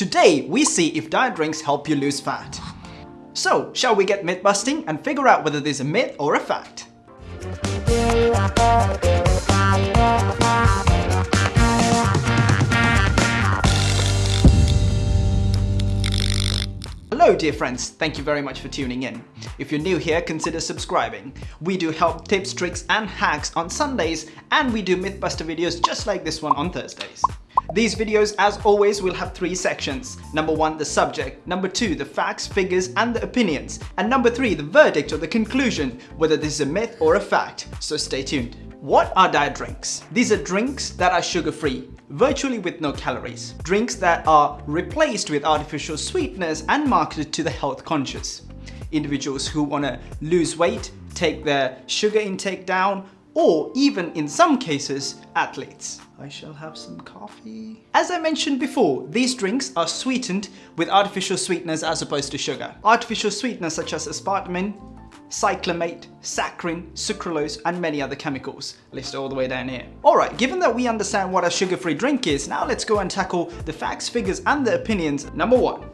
Today, we see if diet drinks help you lose fat. So, shall we get myth busting and figure out whether this is a myth or a fact? Hello dear friends, thank you very much for tuning in. If you're new here, consider subscribing. We do help tips, tricks and hacks on Sundays and we do Mythbuster videos just like this one on Thursdays. These videos, as always, will have three sections. Number one, the subject. Number two, the facts, figures and the opinions. And number three, the verdict or the conclusion, whether this is a myth or a fact. So stay tuned. What are diet drinks? These are drinks that are sugar-free, virtually with no calories. Drinks that are replaced with artificial sweeteners and marketed to the health conscious. Individuals who want to lose weight, take their sugar intake down, or even in some cases, athletes. I shall have some coffee. As I mentioned before, these drinks are sweetened with artificial sweeteners as opposed to sugar. Artificial sweeteners such as aspartame, cyclamate, saccharin, sucralose and many other chemicals listed all the way down here. Alright, given that we understand what a sugar-free drink is, now let's go and tackle the facts, figures and the opinions. Number one,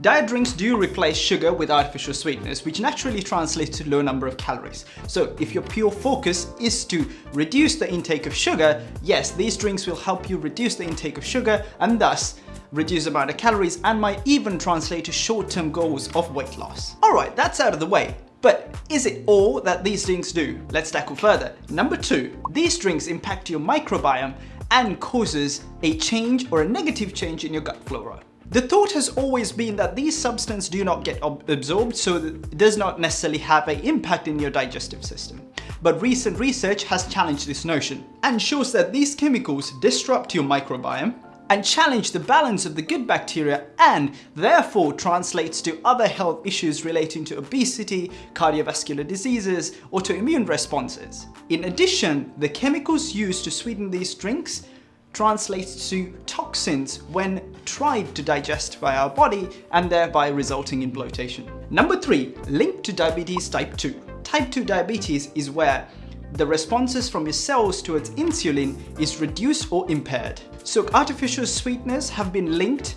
Diet drinks do replace sugar with artificial sweeteners, which naturally translates to low number of calories. So if your pure focus is to reduce the intake of sugar, yes, these drinks will help you reduce the intake of sugar and thus reduce the amount of calories and might even translate to short-term goals of weight loss. Alright, that's out of the way. But is it all that these drinks do? Let's tackle further. Number two, these drinks impact your microbiome and causes a change or a negative change in your gut flora. The thought has always been that these substances do not get absorbed so it does not necessarily have an impact in your digestive system. But recent research has challenged this notion and shows that these chemicals disrupt your microbiome and challenge the balance of the good bacteria and therefore translates to other health issues relating to obesity, cardiovascular diseases, autoimmune responses. In addition, the chemicals used to sweeten these drinks translates to toxins when tried to digest by our body and thereby resulting in bloatation. Number three, linked to diabetes type 2. Type 2 diabetes is where the responses from your cells towards insulin is reduced or impaired. So artificial sweeteners have been linked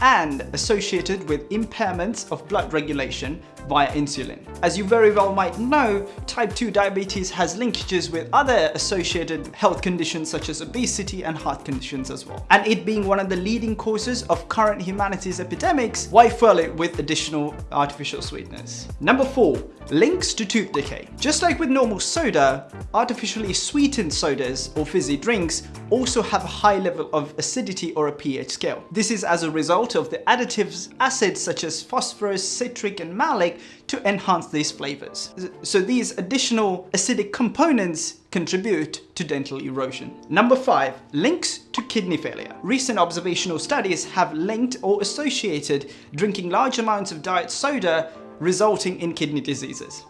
and associated with impairments of blood regulation via insulin. As you very well might know, type 2 diabetes has linkages with other associated health conditions such as obesity and heart conditions as well. And it being one of the leading causes of current humanities epidemics, why fuel it with additional artificial sweeteners? Number 4. Links to tooth decay. Just like with normal soda, artificially sweetened sodas or fizzy drinks also have a high level of acidity or a pH scale. This is as a result of the additives acids such as phosphorus, citric and malic to enhance these flavors. So these additional acidic components contribute to dental erosion. Number 5. Links to kidney failure. Recent observational studies have linked or associated drinking large amounts of diet soda resulting in kidney diseases.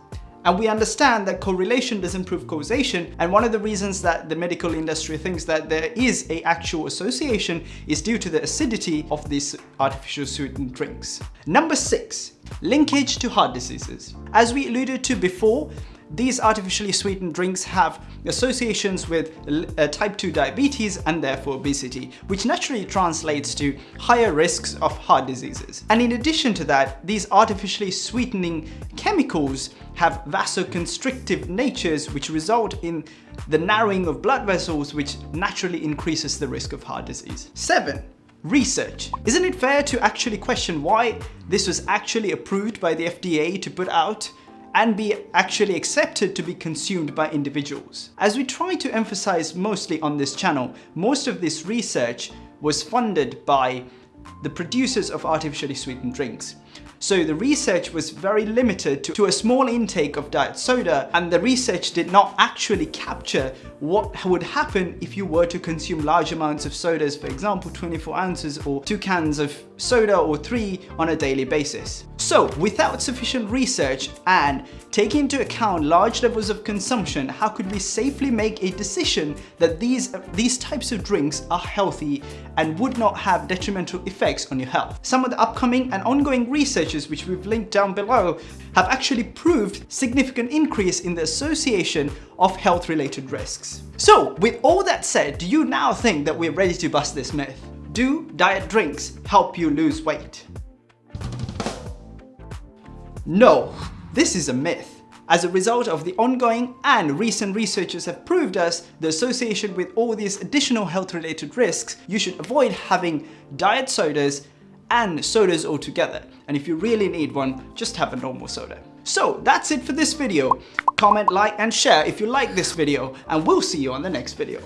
And we understand that correlation doesn't prove causation and one of the reasons that the medical industry thinks that there is a actual association is due to the acidity of these artificial sweetened drinks. Number 6. Linkage to heart diseases. As we alluded to before, these artificially sweetened drinks have associations with uh, type 2 diabetes and therefore obesity, which naturally translates to higher risks of heart diseases. And in addition to that, these artificially sweetening chemicals have vasoconstrictive natures which result in the narrowing of blood vessels which naturally increases the risk of heart disease. 7. Research. Isn't it fair to actually question why this was actually approved by the FDA to put out and be actually accepted to be consumed by individuals. As we try to emphasize mostly on this channel, most of this research was funded by the producers of artificially sweetened drinks. So the research was very limited to, a small intake of diet soda and the research did not actually capture what would happen if you were to consume large amounts of sodas, for example 24 ounces or two cans of soda or three on a daily basis. So without sufficient research and taking into account large levels of consumption, how could we safely make a decision that these, these types of drinks are healthy and would not have detrimental effects on your health? Some of the upcoming and ongoing researches which we've linked down below have actually proved significant increase in the association of health related risks. So with all that said, do you now think that we're ready to bust this myth? Do diet drinks help you lose weight? No, this is a myth. As a result of the ongoing and recent researchers have proved us the association with all these additional health related risks, you should avoid having diet sodas and sodas altogether. And if you really need one, just have a normal soda. So that's it for this video. Comment, like and share if you like this video and we'll see you on the next video.